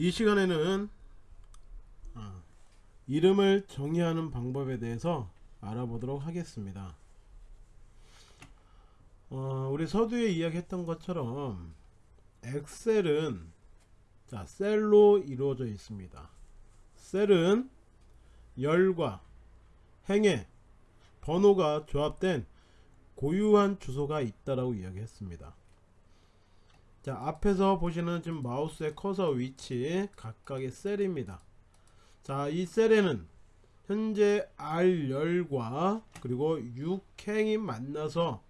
이 시간에는 어, 이름을 정의하는 방법에 대해서 알아보도록 하겠습니다. 어, 우리 서두에 이야기했던 것처럼 엑셀은 자, 셀로 이루어져 있습니다. 셀은 열과 행의 번호가 조합된 고유한 주소가 있다라고 이야기했습니다. 자 앞에서 보시는 지금 마우스의 커서 위치 각각의 셀입니다. 자 이 셀에는 현재 R10과 그리고 6행이 만나서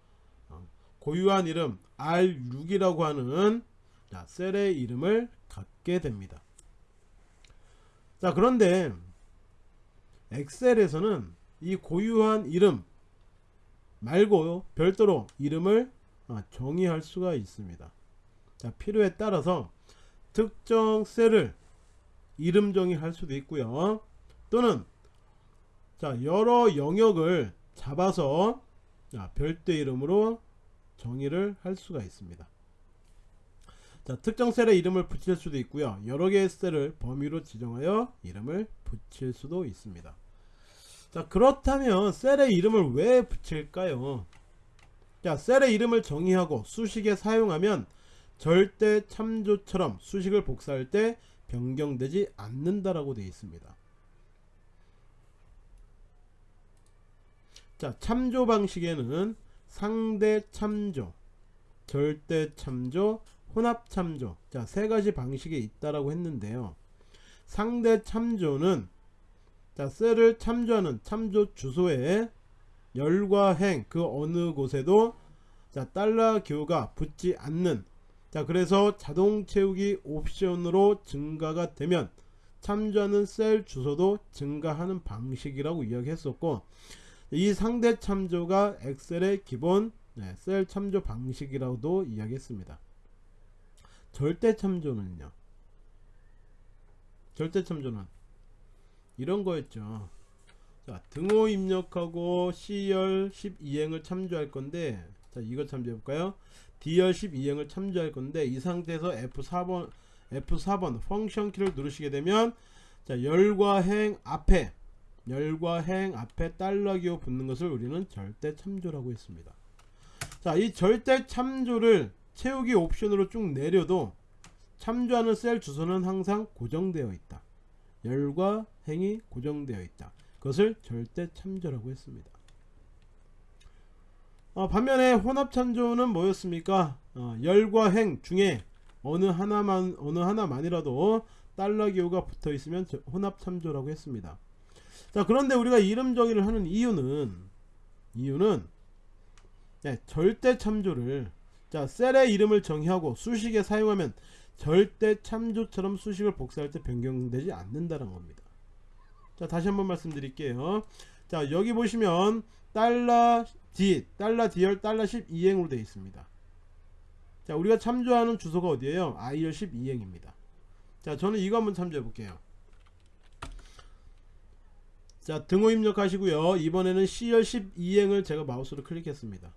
어, 고유한 이름 R6이라고 하는 자, 셀의 이름을 갖게 됩니다. 자 그런데 엑셀에서는 이 고유한 이름 말고 별도로 이름을 어, 정의할 수가 있습니다. 자, 필요에 따라서 특정 셀을 이름 정의할 수도 있고요. 또는 자, 여러 영역을 잡아서 자, 별도 이름으로 정의를 할 수가 있습니다. 자, 특정 셀에 이름을 붙일 수도 있고요. 여러 개의 셀을 범위로 지정하여 이름을 붙일 수도 있습니다. 자, 그렇다면 셀의 이름을 왜 붙일까요? 자, 셀의 이름을 정의하고 수식에 사용하면 절대 참조처럼 수식을 복사할 때 변경되지 않는다라고 되어 있습니다. 자, 참조 방식에는 상대 참조, 절대 참조, 혼합 참조. 자, 세 가지 방식이 있다라고 했는데요. 상대 참조는 자, 셀을 참조하는 참조 주소에 열과 행 그 어느 곳에도 자, 달러 기호가 붙지 않는 자, 그래서 자동 채우기 옵션으로 증가가 되면 참조하는 셀 주소도 증가하는 방식이라고 이야기했었고 이 상대 참조가 엑셀의 기본 네, 셀 참조 방식이라고도 이야기했습니다. 절대 참조는요. 절대 참조는 이런 거였죠. 자, 등호 입력하고 C열 12행을 참조할 건데 자, 이거 참조해 볼까요? D열 12행을 참조할 건데 이 상태에서 F4번 F4번 펑션 키를 누르시게 되면 자, 열과 행 앞에 열과 행 앞에 달러 기호 붙는 것을 우리는 절대 참조라고 했습니다. 자, 이 절대 참조를 채우기 옵션으로 쭉 내려도 참조하는 셀 주소는 항상 고정되어 있다. 열과 행이 고정되어 있다. 그것을 절대 참조라고 했습니다. 어, 반면에 혼합 참조는 뭐였습니까? 어, 열과 행 중에 어느 하나만 어느 하나만이라도 달러 기호가 붙어 있으면 혼합 참조라고 했습니다. 자 그런데 우리가 이름 정의를 하는 이유는 이유는 네, 절대 참조를 자 셀의 이름을 정의하고 수식에 사용하면 절대 참조처럼 수식을 복사할 때 변경되지 않는다는 겁니다. 자 다시 한번 말씀드릴게요. 자 여기 보시면 달러 D, 달러 D열, 달러 12행으로 되어 있습니다. 자 우리가 참조하는 주소가 어디에요? I열 12행입니다. 자 저는 이거 한번 참조해 볼게요. 자 등호 입력하시고요. 이번에는 C열 12행을 제가 마우스로 클릭했습니다.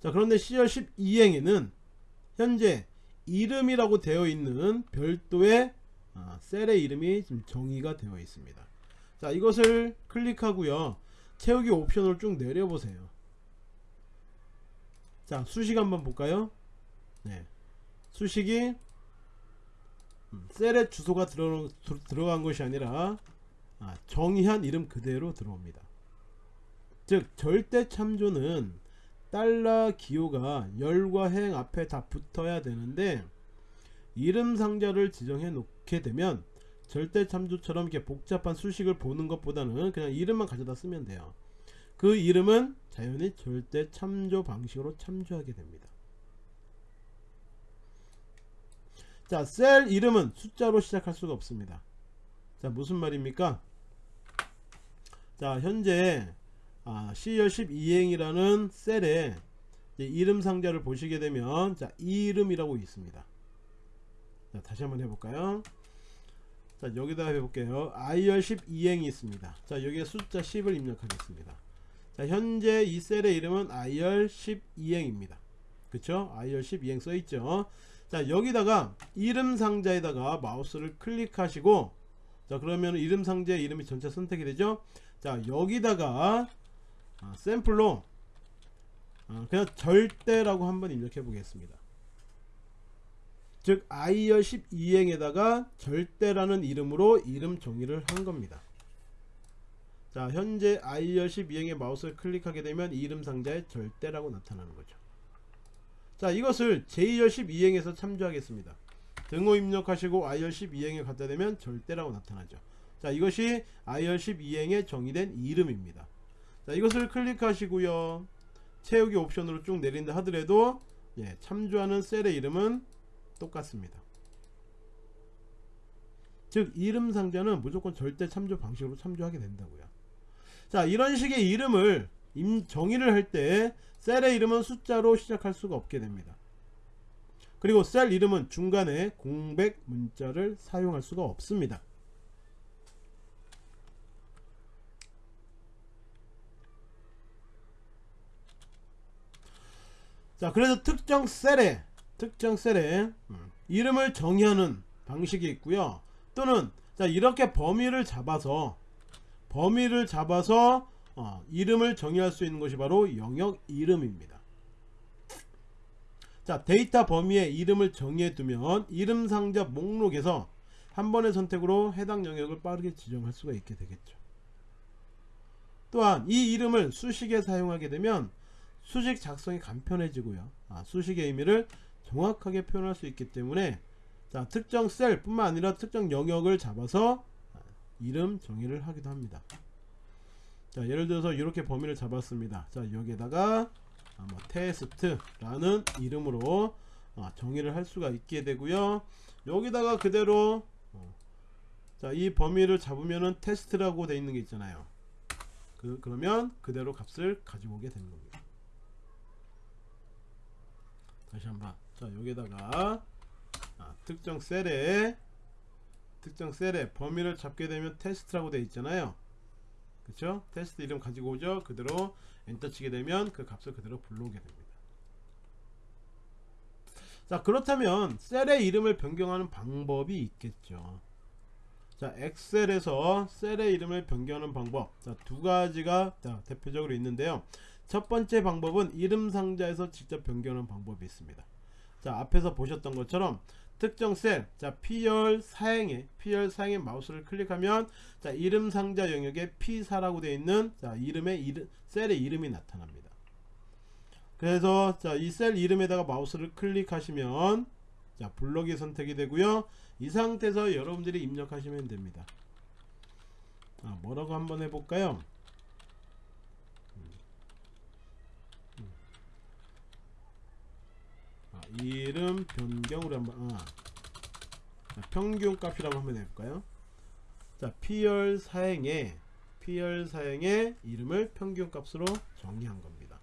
자 그런데 C열 12행에는 현재 이름이라고 되어 있는 별도의 아, 셀의 이름이 지금 정의가 되어 있습니다. 자 이것을 클릭하고요. 채우기 옵션을 쭉 내려보세요. 자 수식 한번 볼까요? 네. 수식이 음, 셀의 주소가 들어, 들어간 것이 아니라 아, 정의한 이름 그대로 들어옵니다. 즉 절대 참조는 달러 기호가 열과 행 앞에 다 붙어야 되는데 이름 상자를 지정해 놓게 되면 절대 참조처럼 이렇게 복잡한 수식을 보는 것보다는 그냥 이름만 가져다 쓰면 돼요. 그 이름은 자연히 절대 참조 방식으로 참조하게 됩니다. 자, 셀 이름은 숫자로 시작할 수가 없습니다. 자, 무슨 말입니까? 자, 현재 아, C열 12행이라는 셀에 이름 상자를 보시게 되면 자, 이름이라고 있습니다. 자, 다시 한번 해볼까요? 자, 여기다 해볼게요. I열 12행이 있습니다. 자, 여기에 숫자 10을 입력하겠습니다. 자, 현재 이 셀의 이름은 I열 12행입니다. 그쵸? I열 12행 써있죠? 자 여기다가 이름 상자에다가 마우스를 클릭하시고 자 그러면 이름 상자의 이름이 전체 선택이 되죠 자 여기다가 아, 샘플로 아, 그냥 절대라고 한번 입력해 보겠습니다 즉 아이어 12행에다가 절대라는 이름으로 이름 정의를 한 겁니다 자 현재 아이어 12행의 마우스를 클릭하게 되면 이름 상자에 절대라고 나타나는 거죠. 자 이것을 제2열 12행에서 참조하겠습니다. 등호 입력하시고 IR 12행에 갖다 대면 절대라고 나타나죠. 자 이것이 IR 12행에 정의된 이름입니다. 자 이것을 클릭하시고요. 채우기 옵션으로 쭉 내린다 하더라도 예, 참조하는 셀의 이름은 똑같습니다. 즉 이름 상자는 무조건 절대 참조 방식으로 참조하게 된다고요 자 이런 식의 이름을 임, 정의를 할 때 셀의 이름은 숫자로 시작할 수가 없게 됩니다. 그리고 셀 이름은 중간에 공백 문자를 사용할 수가 없습니다. 자 그래서 특정 셀에 특정 셀에 음, 이름을 정의하는 방식이 있고요. 또는 자 이렇게 범위를 잡아서 범위를 잡아서 어, 이름을 정의할 수 있는 것이 바로 영역 이름입니다. 자 데이터 범위에 이름을 정의해 두면 이름 상자 목록에서 한 번의 선택으로 해당 영역을 빠르게 지정할 수가 있게 되겠죠. 또한 이 이름을 수식에 사용하게 되면 수식 작성이 간편해지고요. 아, 수식의 의미를 정확하게 표현할 수 있기 때문에 자 특정 셀 뿐만 아니라 특정 영역을 잡아서 이름 정의를 하기도 합니다. 자 예를 들어서 이렇게 범위를 잡았습니다. 자 여기에다가 아, 뭐 테스트라는 이름으로 아, 정의를 할 수가 있게 되고요. 여기다가 그대로 어, 자이 범위를 잡으면은 테스트라고 되어 있는 게 있잖아요. 그, 그러면 그대로 값을 가지고 오게 되는 겁니다. 다시 한번 자 여기다가 아, 특정 셀에 특정 셀에 범위를 잡게 되면 테스트라고 되어 있잖아요. 그쵸? 테스트 이름 가지고 오죠? 그대로 엔터 치게 되면 그 값을 그대로 불러오게 됩니다. 자 그렇다면 셀의 이름을 변경하는 방법이 있겠죠. 자 엑셀에서 셀의 이름을 변경하는 방법. 자 두 가지가 자, 대표적으로 있는데요. 첫 번째 방법은 이름 상자에서 직접 변경하는 방법이 있습니다 자 앞에서 보셨던 것처럼 특정 셀, 자 P열 사행에 P열 사행에 마우스를 클릭하면 자 이름 상자 영역에 P4라고 되어 있는 자 이름의 이름, 셀의 이름이 나타납니다. 그래서 자 이 셀 이름에다가 마우스를 클릭하시면 자 블록이 선택이 되고요. 이 상태에서 여러분들이 입력하시면 됩니다. 아, 뭐라고 한번 해볼까요? 이름 변경으로 한번 아. 평균 값이라고 한번 해볼까요? 자 P열 사행에 P열 사행의 이름을 평균 값으로 정의한 겁니다.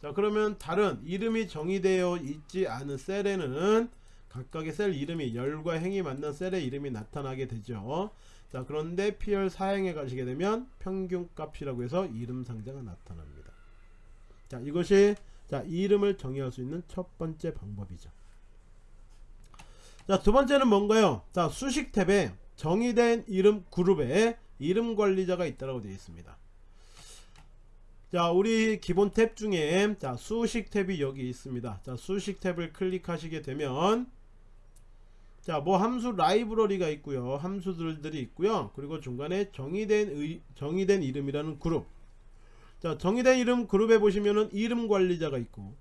자 그러면 다른 이름이 정의되어 있지 않은 셀에는 각각의 셀 이름이 열과 행이 만난 셀의 이름이 나타나게 되죠. 자 그런데 P열 사행에 가시게 되면 평균 값이라고 해서 이름 상자가 나타납니다. 자 이것이 자 이름을 정의할 수 있는 첫 번째 방법이죠. 자 두번째는 뭔가요? 자 수식 탭에 정의된 이름 그룹에 이름 관리자가 있다고 되어 있습니다. 자 우리 기본 탭 중에 자 수식 탭이 여기 있습니다. 자 수식 탭을 클릭하시게 되면 자 뭐 함수 라이브러리가 있고요. 함수들이 있고요. 그리고 중간에 정의된 의, 정의된 이름이라는 그룹 자 정의된 이름 그룹에 보시면은 이름 관리자가 있고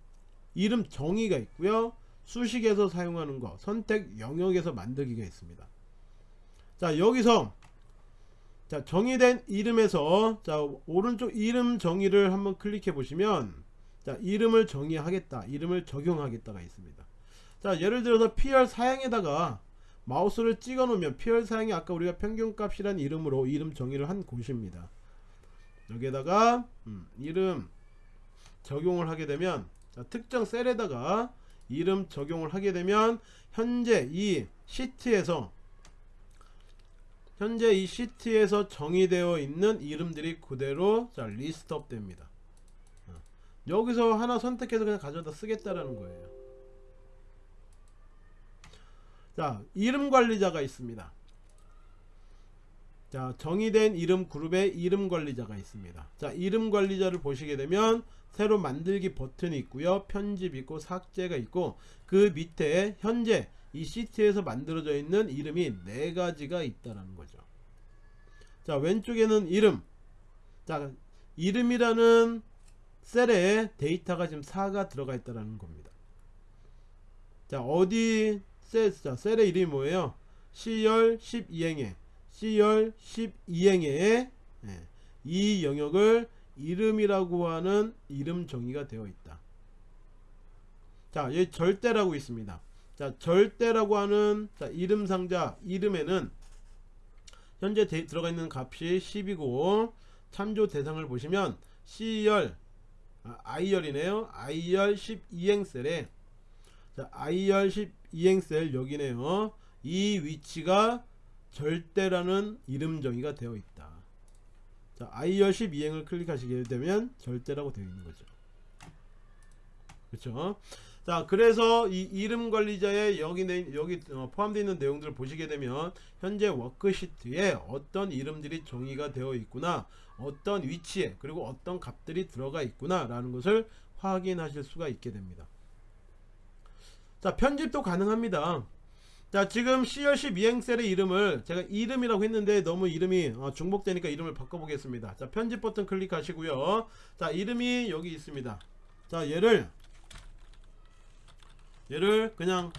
이름 정의가 있고요. 수식에서 사용하는 거 선택 영역에서 만들기가 있습니다. 자 여기서 자 정의된 이름에서 자 오른쪽 이름 정의를 한번 클릭해 보시면 자 이름을 정의하겠다 이름을 적용하겠다가 있습니다. 자 예를 들어서 PR 사양에다가 마우스를 찍어 놓으면 PR 사양이 아까 우리가 평균값이란 이름으로 이름 정의를 한 곳입니다 여기에다가 음, 이름 적용을 하게 되면 자, 특정 셀에다가 이름 적용을 하게 되면 현재 이 시트에서 현재 이 시트에서 정의되어 있는 이름들이 그대로 자 리스트업 됩니다 어. 여기서 하나 선택해서 그냥 가져다 쓰겠다라는 거예요 자 이름 관리자가 있습니다 자 정의된 이름 그룹에 이름 관리자가 있습니다. 자 이름 관리자를 보시게 되면 새로 만들기 버튼이 있고요. 편집 있고 삭제가 있고 그 밑에 현재 이 시트에서 만들어져 있는 이름이 네 가지가 있다라는 거죠. 자 왼쪽에는 이름. 자 이름이라는 셀에 데이터가 지금 4가 들어가 있다라는 겁니다. 자 어디 셀, 자 셀의 이름이 뭐예요? C열 12행에 C열 12행에 예, 이 영역을 이름이라고 하는 이름 정의가 되어 있다. 자 여기 절대라고 있습니다. 자 절대라고 하는 자, 이름 상자 이름에는 현재 데, 들어가 있는 값이 10이고 참조 대상을 보시면 C열 아, I열이네요. I열 12행 셀에 자, I열 12행 셀 여기네요. 이 위치가 절대라는 이름 정의가 되어 있다. 자, I열 12행을 클릭하시게 되면 절대라고 되어 있는 거죠. 그렇죠? 자 그래서 이 이름 관리자의 여기 내, 여기 어, 포함되어 있는 내용들을 보시게 되면 현재 워크시트에 어떤 이름들이 정의가 되어 있구나 어떤 위치에 그리고 어떤 값들이 들어가 있구나 라는 것을 확인하실 수가 있게 됩니다. 자 편집도 가능합니다 자 지금 C열 12행셀의 이름을 제가 이름이라고 했는데 너무 이름이 어, 중복되니까 이름을 바꿔보겠습니다. 자 편집 버튼 클릭하시고요. 자 이름이 여기 있습니다. 자 얘를 얘를 그냥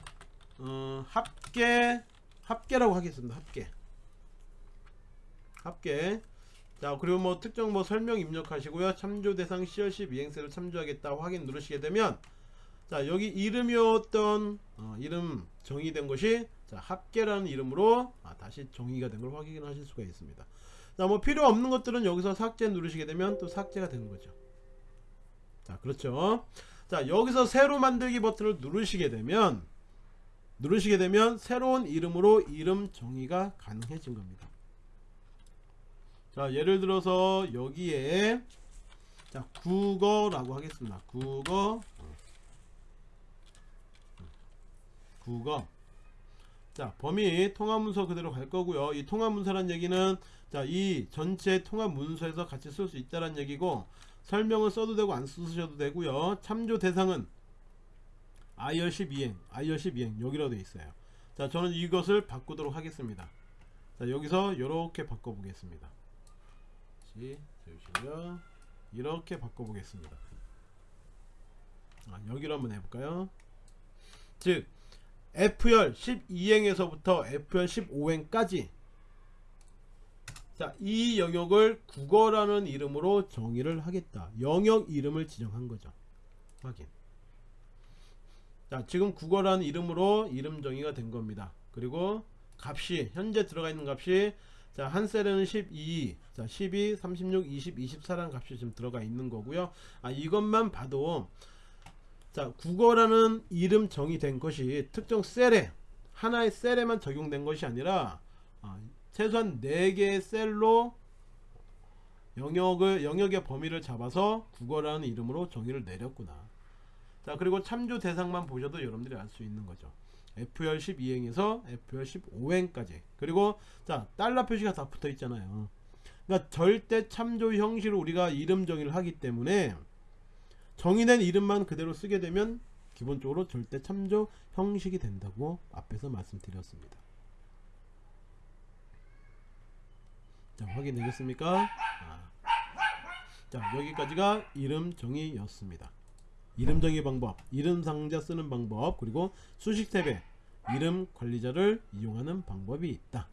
어, 합계 합계라고 하겠습니다. 합계. 합계. 자 그리고 뭐 특정 뭐 설명 입력하시고요. 참조 대상 C열 12행셀을 참조하겠다 확인 누르시게 되면 자 여기 이름이었던 어, 이름 정의된 것이 자, 합계라는 이름으로 아, 다시 정의가 된 걸 확인하실 수가 있습니다. 자뭐 필요 없는 것들은 여기서 삭제 누르시게 되면 또 삭제가 되는 거죠. 자 그렇죠? 자 여기서 새로 만들기 버튼을 누르시게 되면 누르시게 되면 새로운 이름으로 이름 정의가 가능해진 겁니다. 자 예를 들어서 여기에 자 국어라고 하겠습니다. 국어 국어 자 범위 통합문서 그대로 갈 거고요. 이 통합문서란 얘기는 자 이 전체 통합문서에서 같이 쓸 수 있다는 얘기고 설명을 써도 되고 안 쓰셔도 되고요. 참조 대상은 IR 12행 IR 12행 여기로 되어 있어요. 자 저는 이것을 바꾸도록 하겠습니다. 자 여기서 이렇게 바꿔 보겠습니다. 세우시고요 이렇게 바꿔 보겠습니다. 아, 여기로 한번 해볼까요? 즉 F열 12행에서부터 F열 15행까지 자, 이 영역을 국어라는 이름으로 정의를 하겠다. 영역 이름을 지정한 거죠. 확인. 자, 지금 국어라는 이름으로 이름 정의가 된 겁니다. 그리고 값이 현재 들어가 있는 값이 자, 한 셀에는 12, 자, 12, 36, 20, 24라는 값이 지금 들어가 있는 거고요. 아, 이것만 봐도 자, 국어라는 이름 정의된 것이 특정 셀에 하나의 셀에만 적용된 것이 아니라 아, 최소한 4개의 셀로 영역을 영역의 범위를 잡아서 국어라는 이름으로 정의를 내렸구나. 자 그리고 참조 대상만 보셔도 여러분들이 알 수 있는 거죠. F열 12행에서 F열 15행까지 그리고 자 달러 표시가 다 붙어 있잖아요. 그러니까 절대 참조 형식으로 우리가 이름 정의를 하기 때문에 정의된 이름만 그대로 쓰게 되면 기본적으로 절대 참조 형식이 된다고 앞에서 말씀드렸습니다. 자 확인되겠습니까 아. 자 여기까지가 이름 정의였습니다 이름 정의 방법 이름 상자 쓰는 방법 그리고 수식 탭에 이름 관리자를 이용하는 방법이 있다